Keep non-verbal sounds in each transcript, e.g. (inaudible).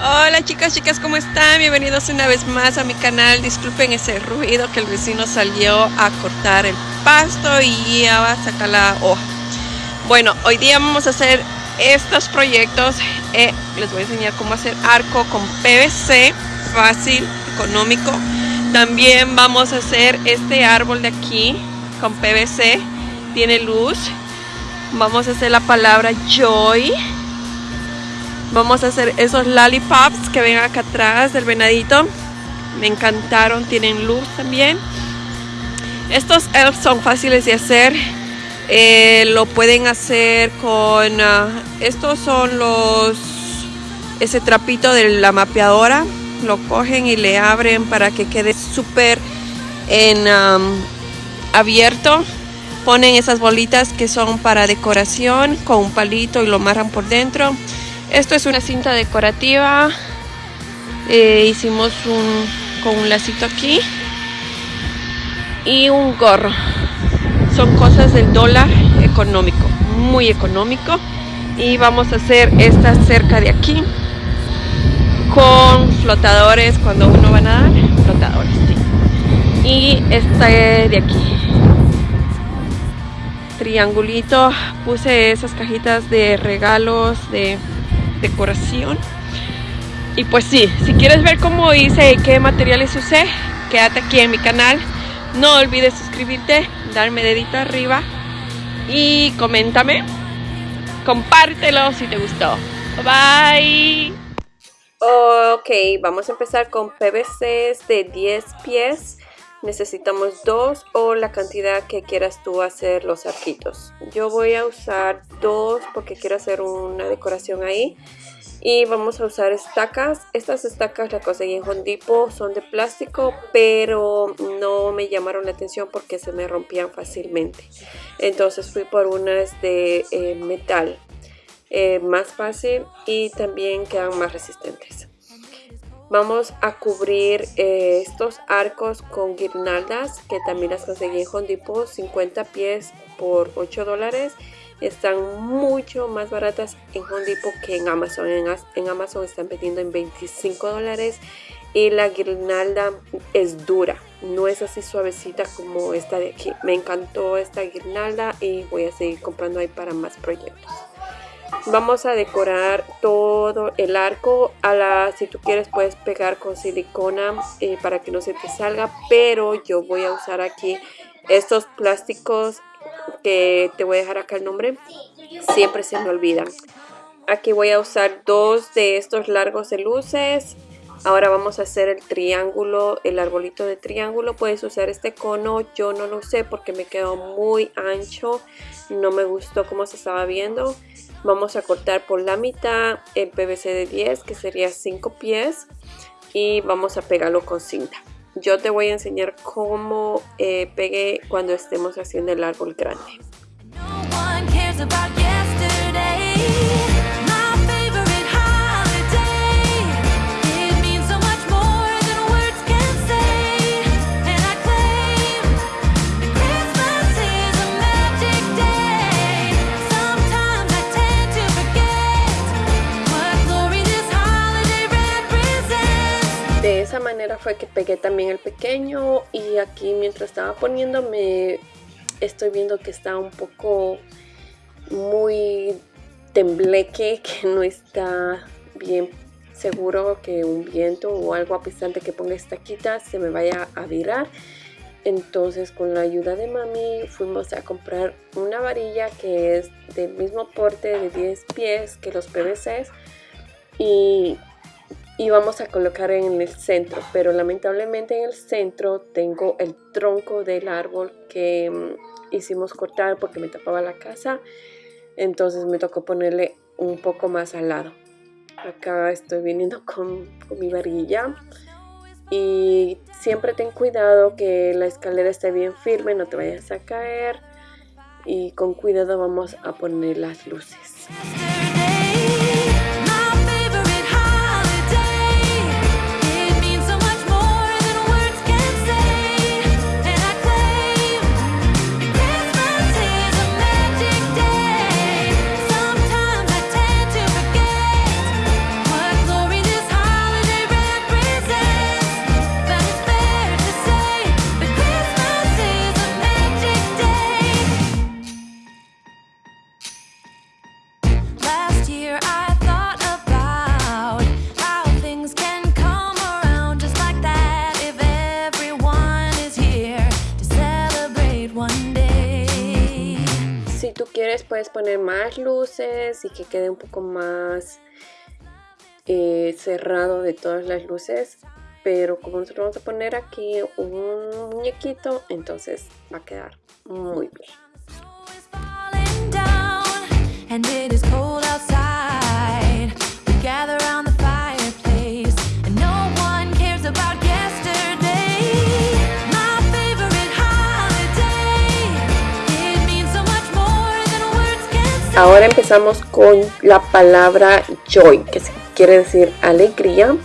Hola chicas, chicas, ¿cómo están? Bienvenidos una vez más a mi canal. Disculpen ese ruido que el vecino salió a cortar el pasto y ya va a sacar la hoja. Bueno, hoy día vamos a hacer estos proyectos. Eh, les voy a enseñar cómo hacer arco con PVC, fácil, económico. También vamos a hacer este árbol de aquí con PVC, tiene luz. Vamos a hacer la palabra joy Vamos a hacer esos lollipops que ven acá atrás del venadito. Me encantaron, tienen luz también. Estos elves son fáciles de hacer. Eh, lo pueden hacer con... Ah, estos son los... Ese trapito de la mapeadora. Lo cogen y le abren para que quede súper en abierto. Ponen esas bolitas que son para decoración con un palito y lo amarran por dentro. Esto es una cinta decorativa. Eh, hicimos un con un lacito aquí. Y un gorro. Son cosas del dólar económico. Muy económico. Y vamos a hacer esta cerca de aquí. Con flotadores cuando uno va a nadar. Flotadores, sí. Y esta de aquí triangulito puse esas cajitas de regalos de decoración. Y pues sí, si quieres ver cómo hice qué materiales usé, quédate aquí en mi canal. No olvides suscribirte, darme dedito arriba y coméntame. Compártelo si te gustó. Bye. Ok, vamos a empezar con PVCs de 10 pies necesitamos dos o la cantidad que quieras tú hacer los arquitos. Yo voy a usar dos porque quiero hacer una decoración ahí. Y vamos a usar estacas. Estas estacas las conseguí en Home Son de plástico, pero no me llamaron la atención porque se me rompían fácilmente. Entonces fui por unas de eh, metal. Eh, más fácil y también quedan más resistentes. Vamos a cubrir eh, estos arcos con guirnaldas que también las conseguí en Home 50 pies por 8 dólares. Están mucho más baratas en Home que en Amazon. En, Amazon están vendiendo en 25 dólares y la guirnalda es dura. No es así suavecita como esta de aquí. Me encantó esta guirnalda y voy a seguir comprando ahí para más proyectos. Vamos a decorar todo el arco. A la, si tú quieres puedes pegar con silicona eh, para que no se te salga. Pero yo voy a usar aquí estos plásticos que te voy a dejar acá el nombre. Siempre se me olvidan. Aquí voy a usar dos de estos largos de luces. Ahora vamos a hacer el triángulo, el arbolito de triángulo. Puedes usar este cono. Yo no lo usé porque me quedó muy ancho. No me gustó cómo se estaba viendo. Vamos a cortar por la mitad el PVC de 10 que sería 5 pies y vamos a pegarlo con cinta. Yo te voy a enseñar cómo eh, pegué cuando estemos haciendo el árbol grande. El pequeño y aquí mientras estaba poniéndome estoy viendo que está un poco muy tembleque, (laughs) que no está bien seguro que un viento o algo a pesar de que ponga esta quita se me vaya a virar. Entonces con la ayuda de mami fuimos a comprar una varilla que es del mismo porte de 10 pies que los PVCs y y vamos a colocar en el centro pero lamentablemente en el centro tengo el tronco del árbol que mm, hicimos cortar porque me tapaba la casa. Entonces me tocó ponerle un poco más al lado. Acá estoy viniendo (laughs) con, con mi varilla y siempre ten cuidado que la escalera esté bien firme no te vayas a caer. Y con cuidado vamos a poner las luces puedes poner más luces y que quede un poco más eh, cerrado de todas las luces pero como nosotros vamos a poner aquí un muñequito entonces va a quedar muy bien Ahora empezamos con la palabra joy, que quiere decir alegría.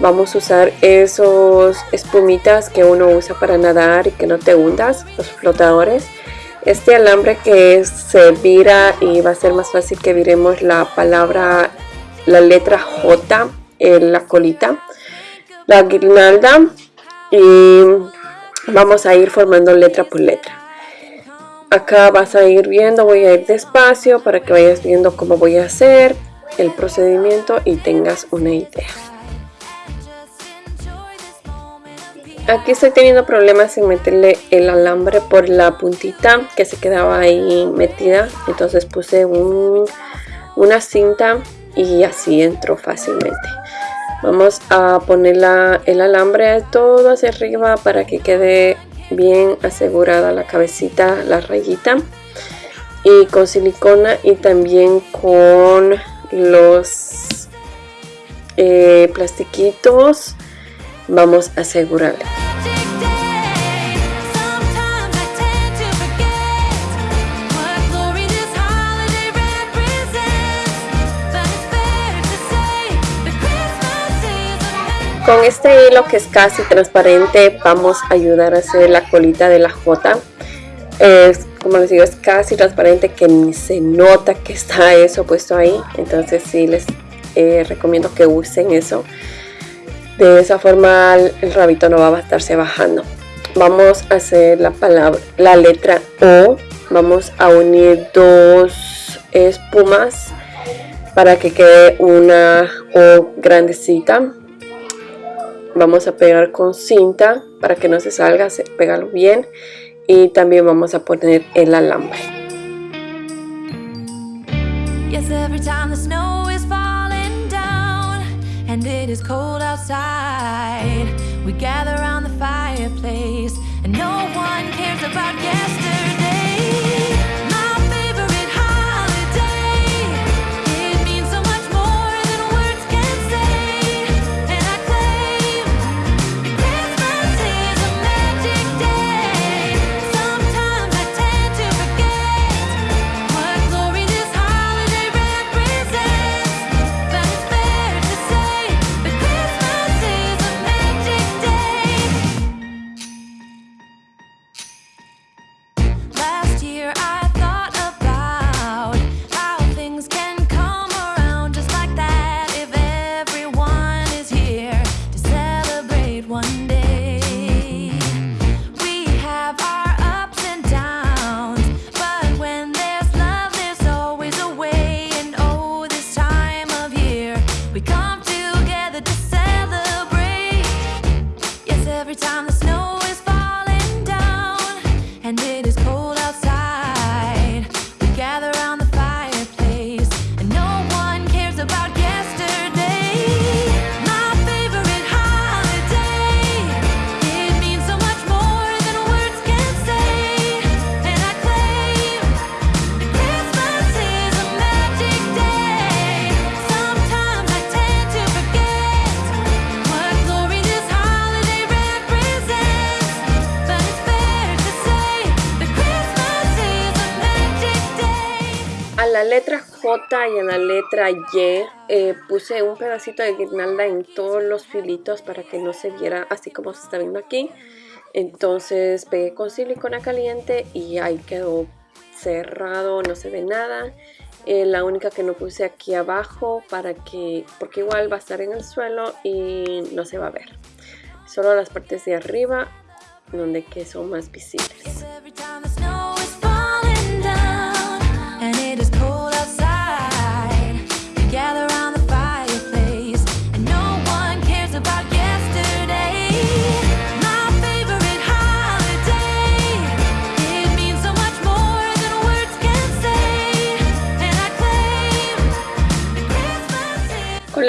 Vamos a usar esos espumitas que uno usa para nadar y que no te hundas, los flotadores. Este alambre que se vira y va a ser más fácil que viremos la palabra, la letra J en la colita. La guirnalda y vamos a ir formando letra por letra acá vas a ir viendo voy a ir despacio para que vayas viendo cómo voy a hacer el procedimiento y tengas una idea. Aquí estoy teniendo problemas en meterle el alambre por la puntita que se quedaba ahí metida. Entonces puse una cinta y así entró fácilmente. Vamos a poner el alambre todo hacia arriba para que quede bien asegurada la cabecita, la rayita y con silicona y también con los eh, plastiquitos vamos a asegurarle Con este hilo que es casi transparente vamos a ayudar a hacer la colita de la J. Es, como les digo, es casi transparente que ni se nota que está eso puesto ahí. Entonces sí les eh, recomiendo que usen eso. De esa forma el rabito no va a estarse bajando. Vamos a hacer la palabra, la letra O. Vamos a unir dos espumas para que quede una O grandecita vamos a pegar con cinta para que no se salga, se pégalo bien y también vamos a poner el alambre. We come. La letra J y en la letra Y eh, puse un pedacito de guirnalda en todos los filitos para que no se viera así como se está viendo aquí. Entonces pegué con silicona caliente y ahí quedó cerrado, no se ve nada. Eh, la única que no puse aquí abajo para que, porque igual va a estar en el suelo y no se va a ver. Solo las partes de arriba donde que son más visibles.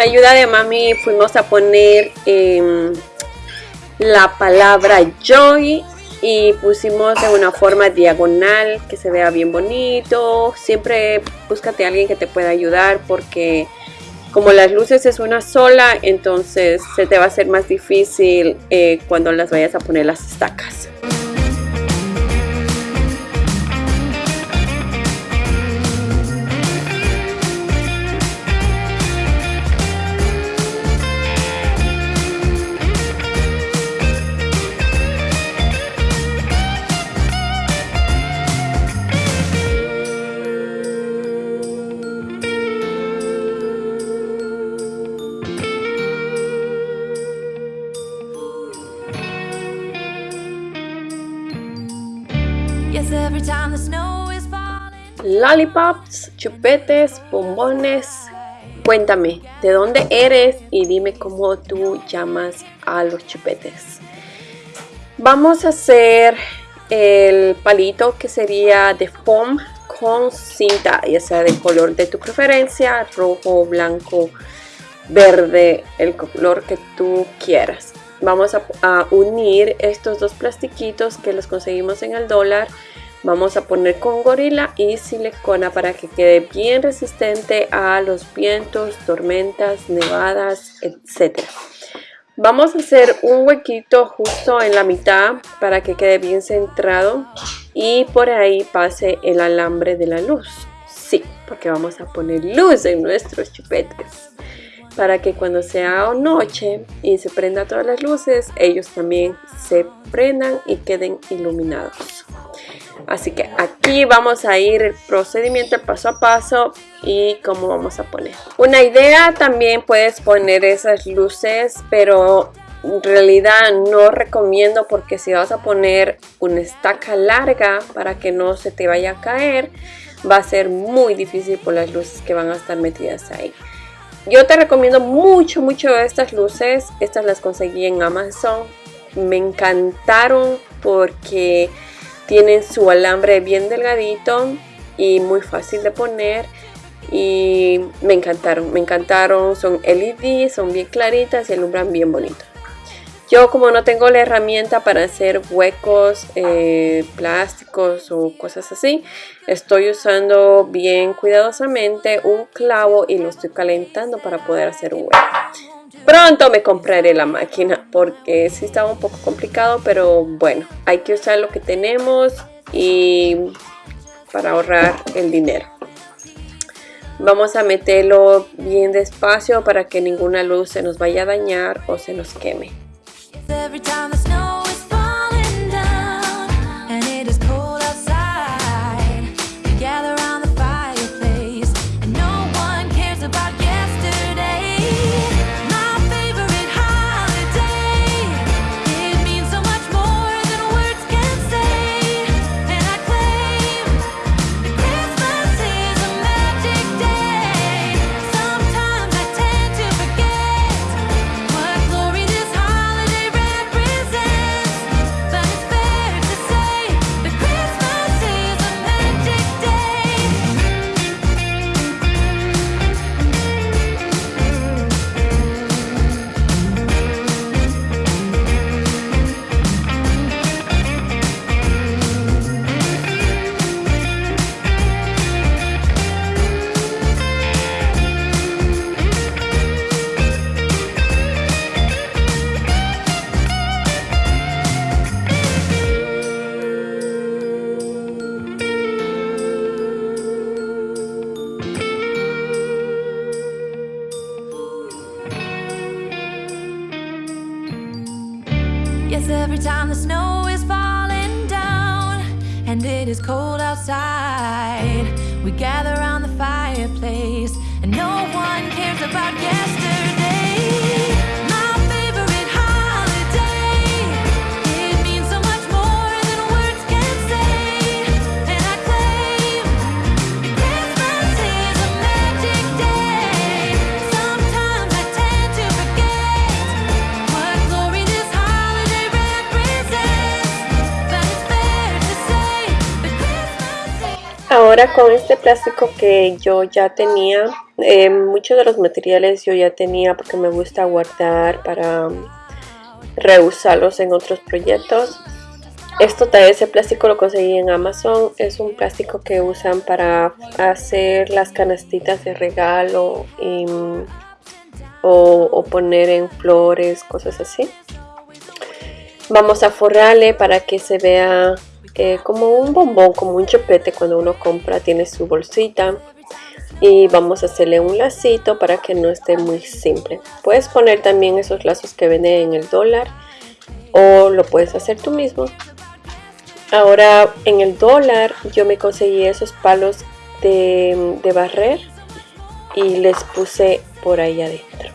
Ayuda de mami fuimos a poner em, la palabra joy y pusimos de una forma diagonal que se vea bien bonito. Siempre búscate a alguien que te pueda ayudar porque como las luces es una sola, entonces se te va a hacer más difícil eh, cuando las vayas a poner las estacas. Lollipops, chupetes, bombones. Cuéntame, ¿de dónde eres? Y dime cómo tú llamas a los chupetes. Vamos a hacer el palito que sería de foam con cinta, ya sea del color de tu preferencia, rojo, blanco, verde, el color que tú quieras. Vamos a, a unir estos dos plastiquitos que los conseguimos en el dólar Vamos a poner con gorila y silicona para que quede bien resistente a los vientos, tormentas, nevadas, etc. Vamos a hacer un huequito justo en la mitad para que quede bien centrado y por ahí pase el alambre de la luz. Sí, porque vamos a poner luz en nuestros chupetes para que cuando sea noche y se prenda todas las luces, ellos también se prendan y queden iluminados. Así que aquí vamos a ir el procedimiento paso a paso y cómo vamos a poner. Una idea también puedes poner esas luces, pero en realidad no recomiendo porque si vas a poner una estaca larga para que no se te vaya a caer, va a ser muy difícil por las luces que van a estar metidas ahí. Yo te recomiendo mucho, mucho estas luces. Estas las conseguí en Amazon. Me encantaron porque tienen su alambre bien delgadito y muy fácil de poner. Y me encantaron, me encantaron. Son LED, son bien claritas y alumbran bien bonito. Yo como no tengo la herramienta para hacer huecos eh, plásticos o cosas así, estoy usando bien cuidadosamente un clavo y lo estoy calentando para poder hacer un hueco. Pronto me compraré la máquina porque sí estaba un poco complicado, pero bueno, hay que usar lo que tenemos y para ahorrar el dinero. Vamos a meterlo bien despacio para que ninguna luz se nos vaya a dañar o se nos queme. Ahora con este plástico que yo ya tenía, eh, muchos de los materiales yo ya tenía porque me gusta guardar para reusarlos en otros proyectos. Esto ese plástico lo conseguí en Amazon. Es un plástico que usan para hacer las canastitas de regalo o, poner en flores, cosas así. Vamos a forrarle para que se vea eh, como un bombón, como un chupete cuando uno compra, tiene su bolsita. Y vamos a hacerle un lacito para que no esté muy simple. Puedes poner también esos lazos que venden en el dólar o lo puedes hacer tú mismo. Ahora en el dólar yo me conseguí esos palos de, barrer y les puse por ahí adentro.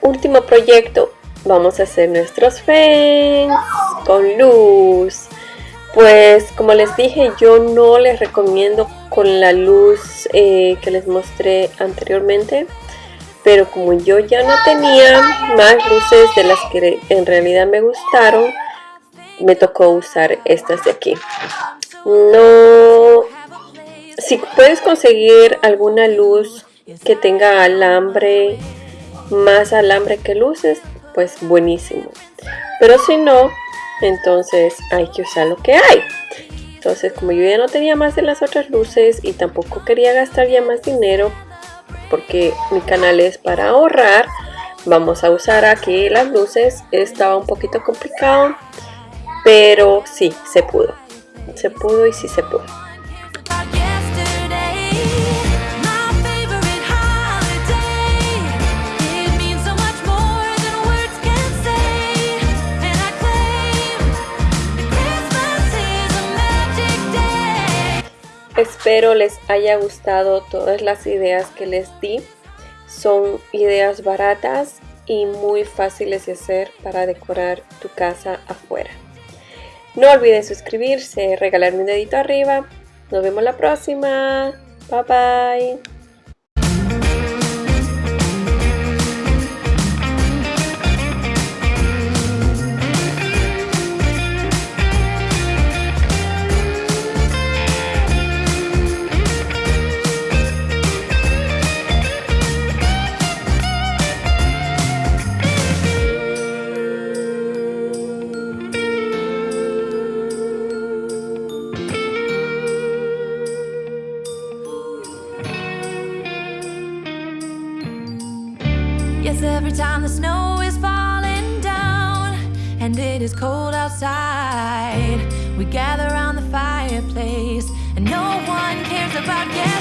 Último proyecto, vamos a hacer nuestros fans con luz. Pues como les dije, yo no les recomiendo con la luz eh, que les mostré anteriormente. Pero como yo ya no tenía más luces de las que en realidad me gustaron, me tocó usar estas de aquí. No, si puedes conseguir alguna luz que tenga alambre, más alambre que luces, pues buenísimo. Pero si no, entonces hay que usar lo que hay. Entonces como yo ya no tenía más de las otras luces y tampoco quería gastar ya más dinero porque mi canal es para ahorrar, vamos a usar aquí las luces. Estaba un poquito complicado pero sí, se pudo. Se pudo y sí se pudo. Espero les haya gustado todas las ideas que les di. Son ideas baratas y muy fáciles de hacer para decorar tu casa afuera. No olviden suscribirse, regalarme un dedito arriba. Nos vemos la próxima. Bye bye. Outside, we gather around the fireplace and no one cares about yesterday.